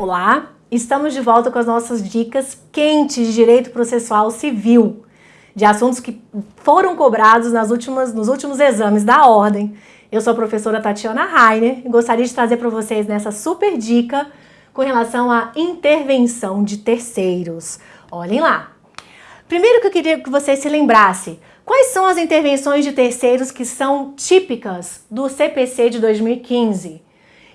Olá, estamos de volta com as nossas dicas quentes de direito processual civil, de assuntos que foram cobrados nas últimas, nos últimos exames da ordem. Eu sou a professora Tatiana Rainer e gostaria de trazer para vocês nessa super dica com relação à intervenção de terceiros. Olhem lá. Primeiro que eu queria que vocês se lembrassem, quais são as intervenções de terceiros que são típicas do CPC de 2015?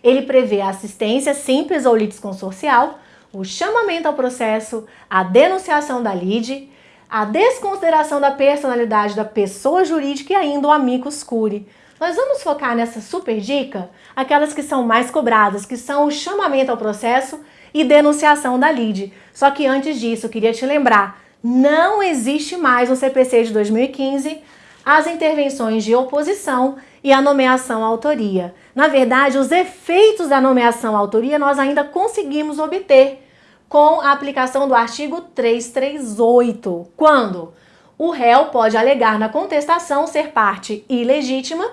Ele prevê a assistência simples ou litisconsorcial, o chamamento ao processo, a denunciação da lide, a desconsideração da personalidade da pessoa jurídica e ainda o amicus curiae. Nós vamos focar nessa super dica, aquelas que são mais cobradas, que são o chamamento ao processo e denunciação da lide. Só que antes disso, eu queria te lembrar, não existe mais no CPC de 2015 as intervenções de oposição e a nomeação à autoria. Na verdade, os efeitos da nomeação à autoria nós ainda conseguimos obter com a aplicação do artigo 338, quando o réu pode alegar na contestação ser parte ilegítima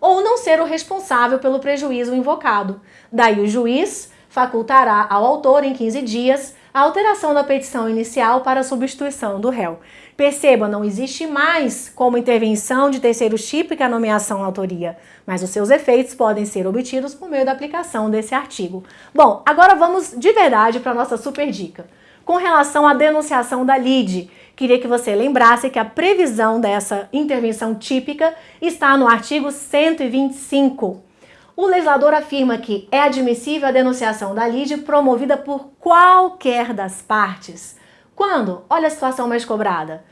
ou não ser o responsável pelo prejuízo invocado. Daí o juiz facultará ao autor em 15 dias a alteração da petição inicial para a substituição do réu. Perceba, não existe mais como intervenção de terceiros típica a nomeação à autoria, mas os seus efeitos podem ser obtidos por meio da aplicação desse artigo. Bom, agora vamos de verdade para a nossa super dica. Com relação à denunciação da lide, queria que você lembrasse que a previsão dessa intervenção típica está no artigo 125 o legislador afirma que é admissível a denunciação da lide promovida por qualquer das partes. Quando? Olha a situação mais cobrada.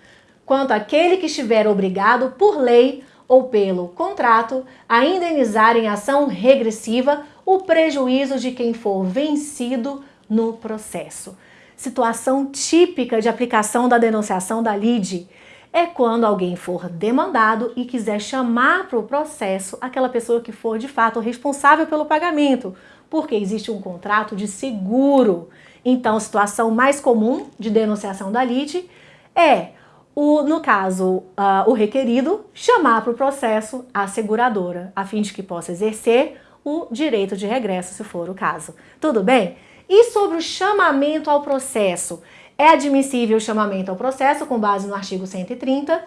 Quanto aquele que estiver obrigado por lei ou pelo contrato a indenizar em ação regressiva o prejuízo de quem for vencido no processo. Situação típica de aplicação da denunciação da lide é quando alguém for demandado e quiser chamar para o processo aquela pessoa que for de fato responsável pelo pagamento, porque existe um contrato de seguro. Então, a situação mais comum de denunciação da lite é, o, no caso, uh, o requerido chamar para o processo a seguradora, a fim de que possa exercer o direito de regresso, se for o caso. Tudo bem? E sobre o chamamento ao processo? É admissível o chamamento ao processo com base no artigo 130, uh,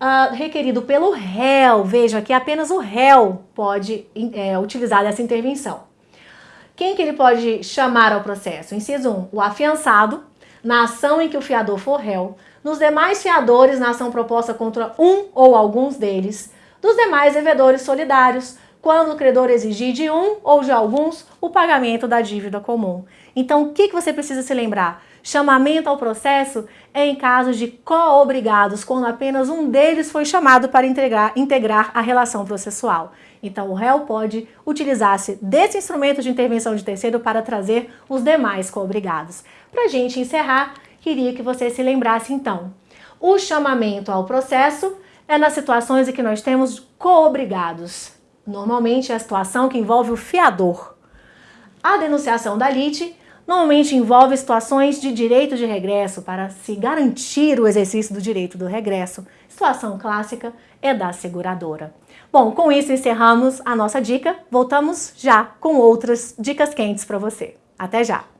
ah, requerido pelo réu. Veja que apenas o réu pode é, utilizar essa intervenção. Quem que ele pode chamar ao processo? Inciso 1, o afiançado, na ação em que o fiador for réu, nos demais fiadores na ação proposta contra um ou alguns deles, dos demais devedores solidários, quando o credor exigir de um ou de alguns o pagamento da dívida comum. Então, o que, você precisa se lembrar? Chamamento ao processo é em casos de co-obrigados, quando apenas um deles foi chamado para integrar, integrar a relação processual. Então, o réu pode utilizar-se desse instrumento de intervenção de terceiro para trazer os demais co-obrigados. Para a gente encerrar, queria que você se lembrasse então. O chamamento ao processo é nas situações em que nós temos co-obrigados. Normalmente é a situação que envolve o fiador. A denunciação da lite normalmente envolve situações de direito de regresso para se garantir o exercício do direito do regresso. Situação clássica é da seguradora. Bom, com isso encerramos a nossa dica. Voltamos já com outras dicas quentes para você. Até já!